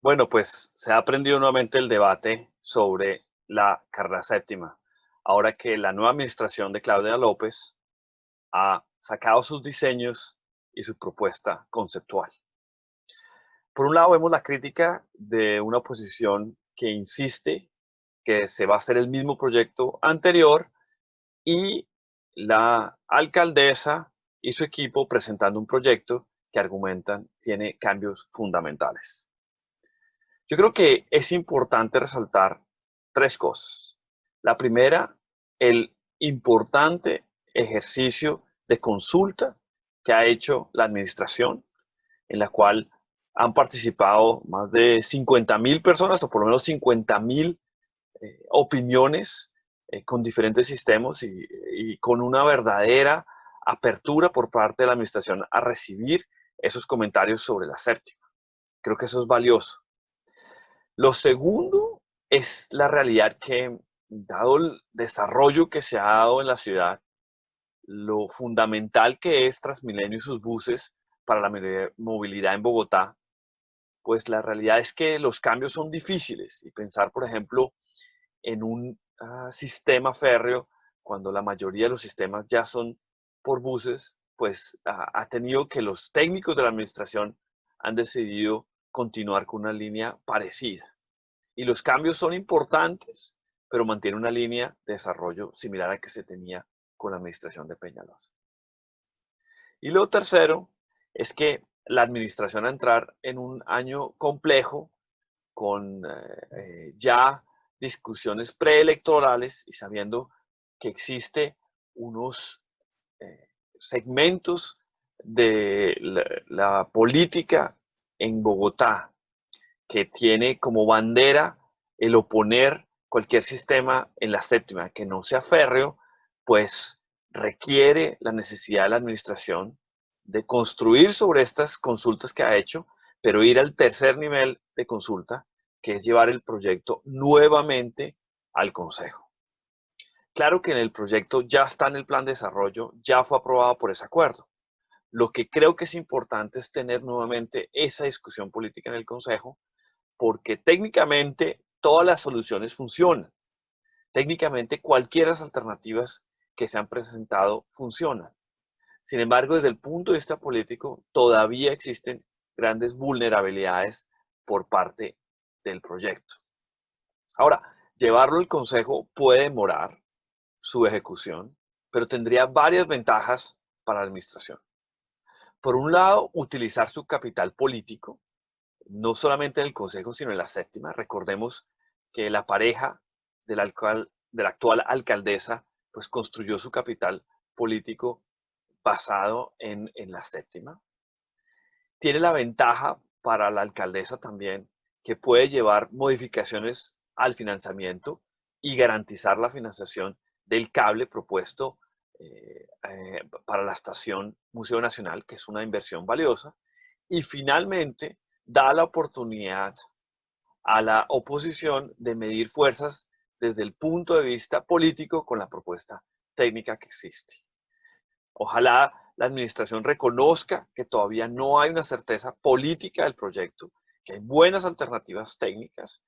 Bueno, pues se ha aprendido nuevamente el debate sobre la carrera séptima, ahora que la nueva administración de Claudia López ha sacado sus diseños y su propuesta conceptual. Por un lado vemos la crítica de una oposición que insiste que se va a hacer el mismo proyecto anterior y la alcaldesa y su equipo presentando un proyecto que argumentan tiene cambios fundamentales. Yo creo que es importante resaltar tres cosas. La primera, el importante ejercicio de consulta que ha hecho la administración, en la cual han participado más de 50 mil personas, o por lo menos 50 mil eh, opiniones eh, con diferentes sistemas y, y con una verdadera apertura por parte de la administración a recibir esos comentarios sobre la séptima. Creo que eso es valioso. Lo segundo es la realidad que, dado el desarrollo que se ha dado en la ciudad, lo fundamental que es Transmilenio y sus buses para la movilidad en Bogotá, pues la realidad es que los cambios son difíciles. Y pensar, por ejemplo, en un ah, sistema férreo, cuando la mayoría de los sistemas ya son por buses, pues ha tenido que los técnicos de la administración han decidido continuar con una línea parecida. Y los cambios son importantes, pero mantiene una línea de desarrollo similar a la que se tenía con la administración de Peñalosa. Y lo tercero es que la administración a entrar en un año complejo con eh, ya discusiones preelectorales y sabiendo que existe unos eh, segmentos de la, política en Bogotá que tiene como bandera el oponer cualquier sistema en la séptima que no sea férreo, pues requiere la necesidad de la administración de construir sobre estas consultas que ha hecho, pero ir al tercer nivel de consulta, que es llevar el proyecto nuevamente al Consejo. Claro que en el proyecto ya está en el plan de desarrollo, ya fue aprobado por ese acuerdo. Lo que creo que es importante es tener nuevamente esa discusión política en el Consejo porque técnicamente todas las soluciones funcionan. Técnicamente cualquiera de las alternativas que se han presentado funcionan. Sin embargo, desde el punto de vista político, todavía existen grandes vulnerabilidades por parte del proyecto. Ahora, llevarlo al Consejo puede demorar su ejecución, pero tendría varias ventajas para la administración. Por un lado, utilizar su capital político no solamente en el Consejo, sino en la séptima. Recordemos que la pareja de la actual alcaldesa pues construyó su capital político basado en, en la séptima. Tiene la ventaja para la alcaldesa también que puede llevar modificaciones al financiamiento y garantizar la financiación del cable propuesto eh, eh, para la estación Museo Nacional, que es una inversión valiosa. Y finalmente, da la oportunidad a la oposición de medir fuerzas desde el punto de vista político con la propuesta técnica que existe. Ojalá la administración reconozca que todavía no hay una certeza política del proyecto, que hay buenas alternativas técnicas,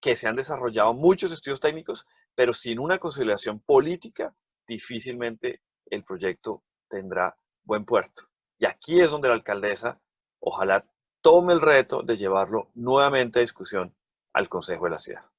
que se han desarrollado muchos estudios técnicos, pero sin una conciliación política, difícilmente el proyecto tendrá buen puerto. Y aquí es donde la alcaldesa, ojalá tome el reto de llevarlo nuevamente a discusión al Consejo de la Ciudad.